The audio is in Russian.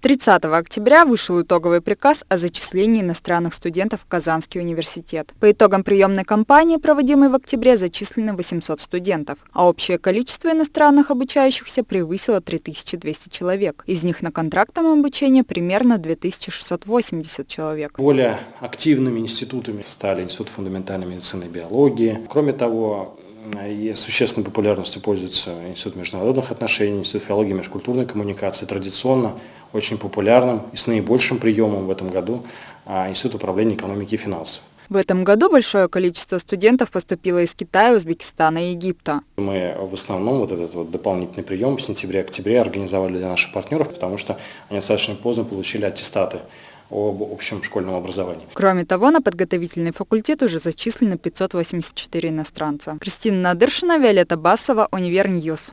30 октября вышел итоговый приказ о зачислении иностранных студентов в Казанский университет. По итогам приемной кампании, проводимой в октябре, зачислено 800 студентов, а общее количество иностранных обучающихся превысило 3200 человек. Из них на контрактном обучении примерно 2680 человек. Более активными институтами стали Институт фундаментальной медицины и биологии. Кроме того, и существенной популярностью пользуется Институт международных отношений, Институт филологии и межкультурной коммуникации. Традиционно очень популярным и с наибольшим приемом в этом году а, Институт управления экономики и финансов. В этом году большое количество студентов поступило из Китая, Узбекистана и Египта. Мы в основном вот этот вот дополнительный прием в сентябре-октябре организовали для наших партнеров, потому что они достаточно поздно получили аттестаты об общем школьном образовании. Кроме того, на подготовительный факультет уже зачислены 584 иностранца. Кристина Надыршина, Виолетта Басова, Univer News.